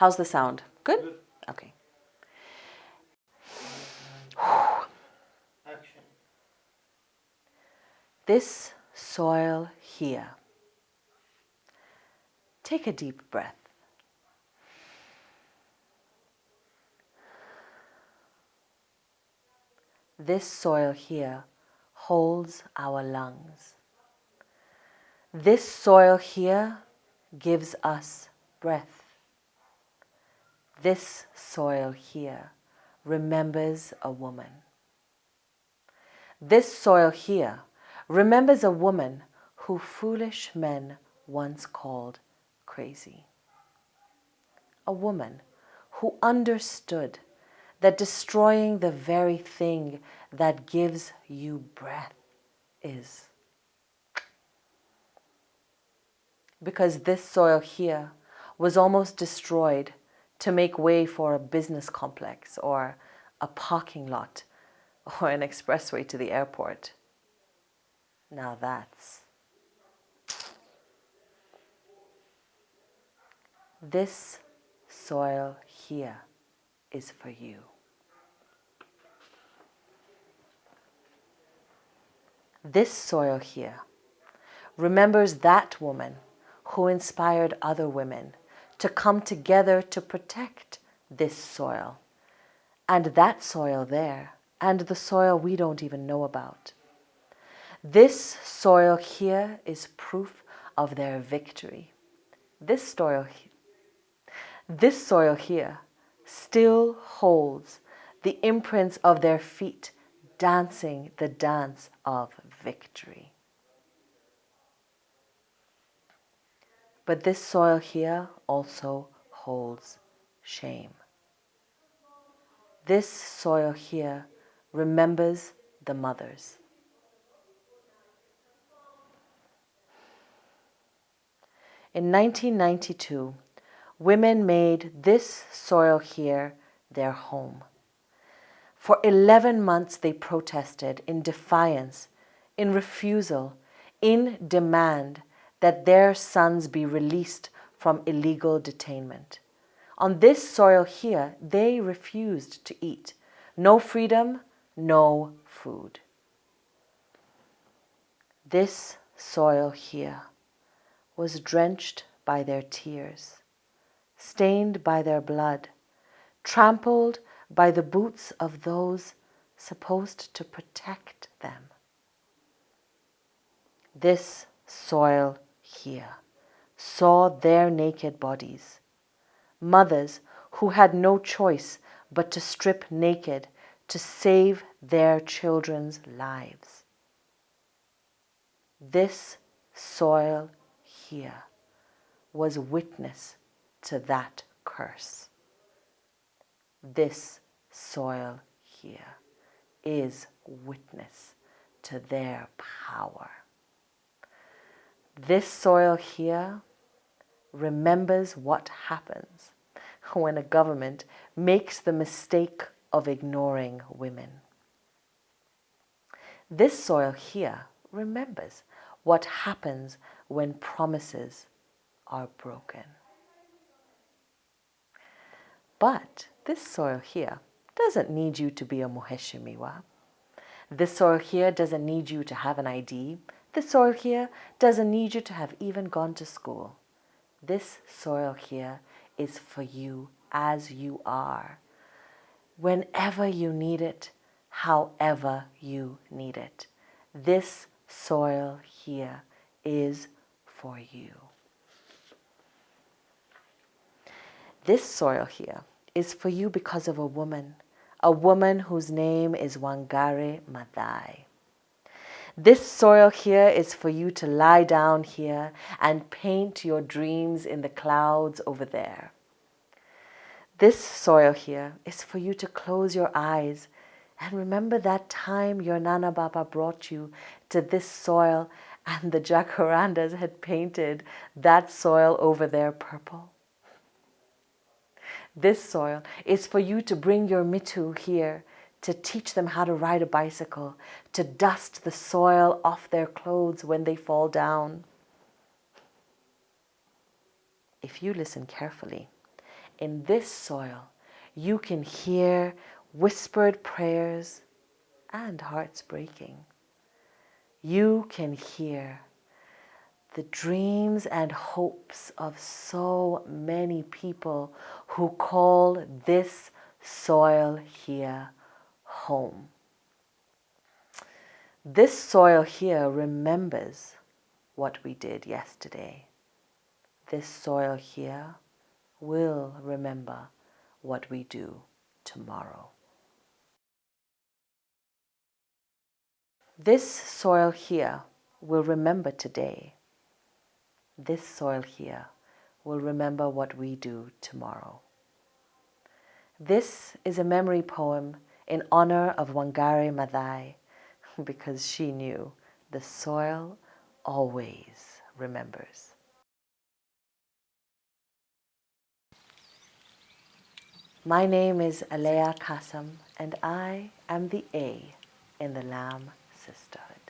How's the sound? Good? Good. Okay. Action. This soil here. Take a deep breath. This soil here holds our lungs. This soil here gives us breath. This soil here remembers a woman. This soil here remembers a woman who foolish men once called crazy. A woman who understood that destroying the very thing that gives you breath is. Because this soil here was almost destroyed to make way for a business complex or a parking lot or an expressway to the airport. Now that's. This soil here is for you. This soil here remembers that woman who inspired other women to come together to protect this soil and that soil there and the soil we don't even know about. This soil here is proof of their victory. This soil, this soil here still holds the imprints of their feet dancing the dance of victory. But this soil here also holds shame. This soil here remembers the mothers. In 1992, women made this soil here their home. For 11 months they protested in defiance, in refusal, in demand that their sons be released from illegal detainment. On this soil here, they refused to eat. No freedom, no food. This soil here was drenched by their tears stained by their blood, trampled by the boots of those supposed to protect them. This soil here saw their naked bodies, mothers who had no choice but to strip naked to save their children's lives. This soil here was witness to that curse. This soil here is witness to their power. This soil here remembers what happens when a government makes the mistake of ignoring women. This soil here remembers what happens when promises are broken. But this soil here doesn't need you to be a Muheshimiwa. This soil here doesn't need you to have an ID. This soil here doesn't need you to have even gone to school. This soil here is for you as you are. Whenever you need it, however you need it. This soil here is for you. This soil here is for you because of a woman, a woman whose name is Wangari Maathai. This soil here is for you to lie down here and paint your dreams in the clouds over there. This soil here is for you to close your eyes and remember that time your Nana Baba brought you to this soil and the jacarandas had painted that soil over there purple. This soil is for you to bring your mitu here to teach them how to ride a bicycle, to dust the soil off their clothes when they fall down. If you listen carefully, in this soil, you can hear whispered prayers and hearts breaking. You can hear the dreams and hopes of so many people who call this soil here home. This soil here remembers what we did yesterday. This soil here will remember what we do tomorrow. This soil here will remember today. This soil here will remember what we do tomorrow. This is a memory poem in honor of Wangari Maathai because she knew the soil always remembers. My name is Aleya Kassam and I am the A in the LAM Sisterhood.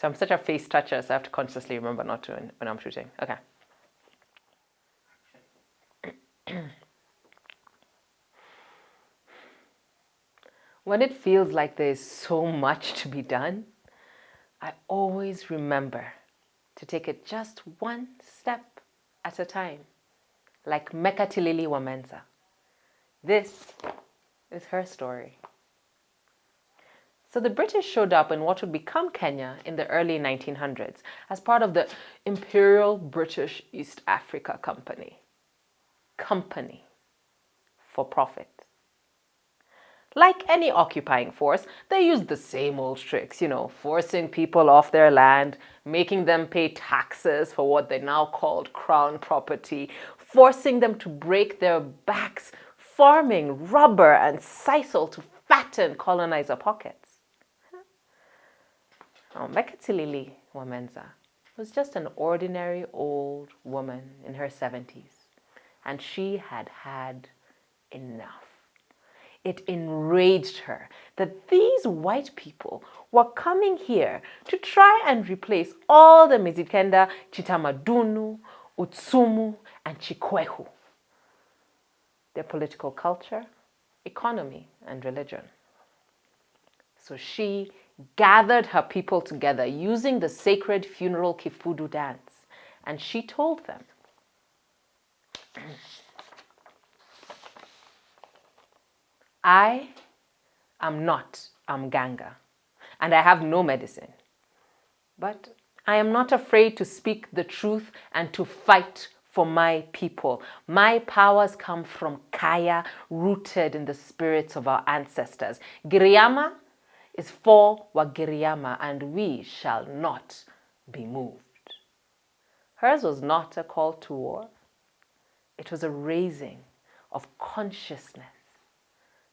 So I'm such a face toucher, so I have to consciously remember not to when I'm shooting. Okay. when it feels like there's so much to be done, I always remember to take it just one step at a time, like Mekatilili wa Menza. This is her story. So the British showed up in what would become Kenya in the early 1900s as part of the Imperial British East Africa Company. Company for profit. Like any occupying force, they used the same old tricks, you know, forcing people off their land, making them pay taxes for what they now called crown property, forcing them to break their backs, farming rubber and sisal to fatten colonizer pockets. Oh, Mekatilili wa Menza was just an ordinary old woman in her 70s, and she had had enough. It enraged her that these white people were coming here to try and replace all the Mijikenda, Chitamadunu, Utsumu, and Chikwehu, their political culture, economy, and religion. So she gathered her people together using the sacred funeral Kifudu dance. And she told them, I am not Amganga, and I have no medicine. But I am not afraid to speak the truth and to fight for my people. My powers come from Kaya, rooted in the spirits of our ancestors. Giriama is for Wagiriama, and we shall not be moved. Hers was not a call to war. It was a raising of consciousness.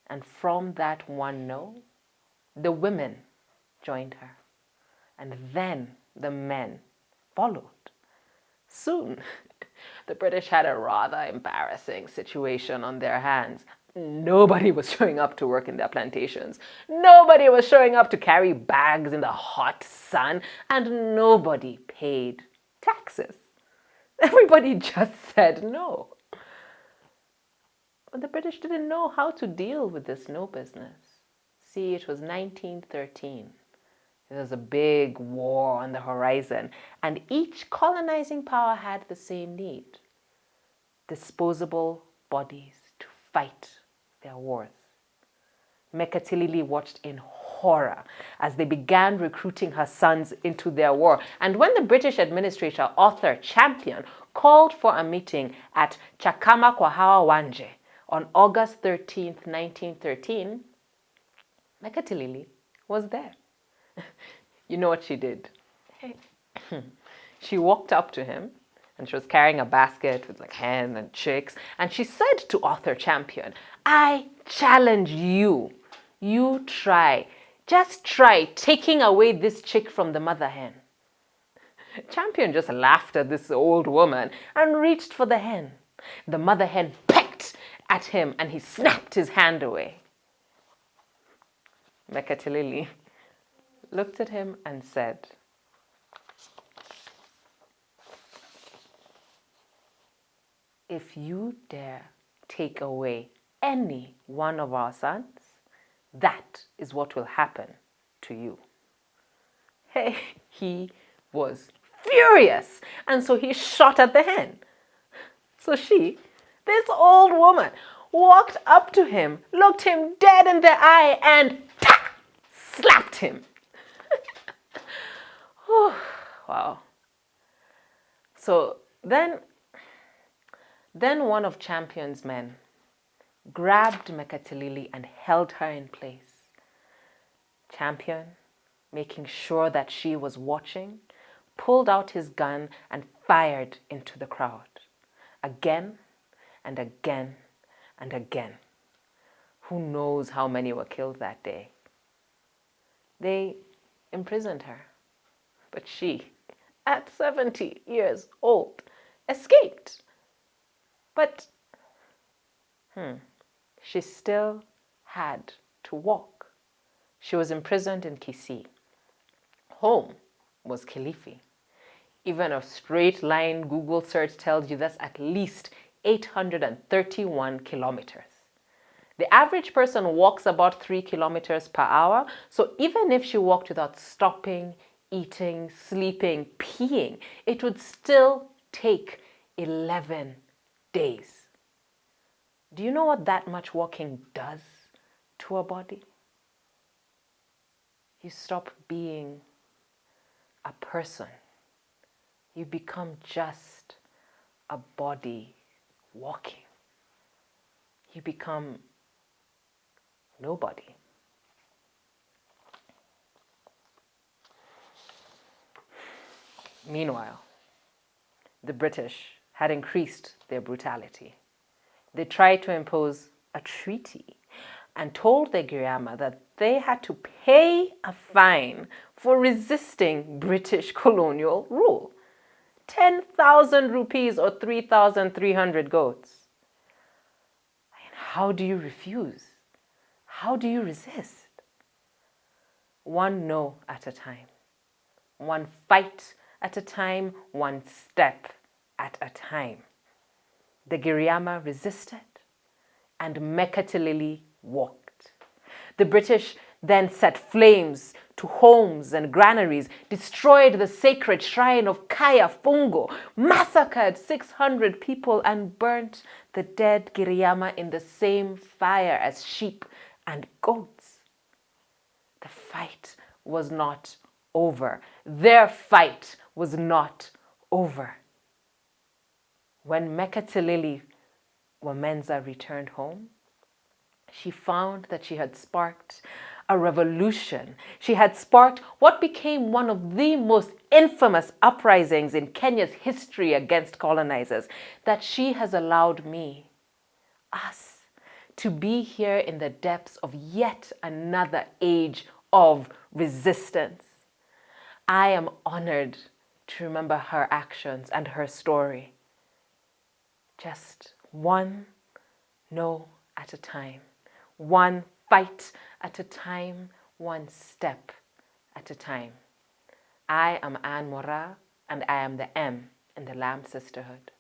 And from that one no, the women joined her. And then the men followed. Soon, the British had a rather embarrassing situation on their hands Nobody was showing up to work in their plantations. Nobody was showing up to carry bags in the hot sun. And nobody paid taxes. Everybody just said no. But the British didn't know how to deal with this no business. See, it was 1913. There was a big war on the horizon, and each colonizing power had the same need disposable bodies to fight their wars. Mekatilili watched in horror as they began recruiting her sons into their war. And when the British administrator, Arthur Champion, called for a meeting at Chakama Kwahawa Wanje on August 13, 1913, Mekatilili was there. you know what she did? she walked up to him and she was carrying a basket with like hen and chicks. And she said to Arthur Champion, I challenge you. You try. Just try taking away this chick from the mother hen. Champion just laughed at this old woman and reached for the hen. The mother hen pecked at him and he snapped his hand away. Mekatilili looked at him and said, If you dare take away any one of our sons, that is what will happen to you. Hey, he was furious, and so he shot at the hen. So she, this old woman, walked up to him, looked him dead in the eye, and slapped him. Oh, wow. So then, then one of Champion's men grabbed Mekatilili and held her in place. Champion, making sure that she was watching, pulled out his gun and fired into the crowd. Again and again and again. Who knows how many were killed that day? They imprisoned her. But she, at 70 years old, escaped. But, hmm, she still had to walk. She was imprisoned in Kisii. Home was Kilifi. Even a straight line Google search tells you that's at least 831 kilometers. The average person walks about three kilometers per hour. So even if she walked without stopping, eating, sleeping, peeing, it would still take 11 days. Do you know what that much walking does to a body? You stop being a person. You become just a body walking. You become nobody. Meanwhile, the British had increased their brutality. They tried to impose a treaty and told the Giriama that they had to pay a fine for resisting British colonial rule. 10,000 rupees or 3,300 goats. how do you refuse? How do you resist? One no at a time, one fight at a time, one step at a time. The Giriama resisted and Mekatilili walked. The British then set flames to homes and granaries, destroyed the sacred shrine of Kaya Fungo, massacred 600 people, and burnt the dead Giriama in the same fire as sheep and goats. The fight was not over. Their fight was not over. When Mekatilili wa Menza returned home, she found that she had sparked a revolution. She had sparked what became one of the most infamous uprisings in Kenya's history against colonizers, that she has allowed me, us, to be here in the depths of yet another age of resistance. I am honored to remember her actions and her story. Just one no at a time, one fight at a time, one step at a time. I am Anne Moraa, and I am the M in the LAM Sisterhood.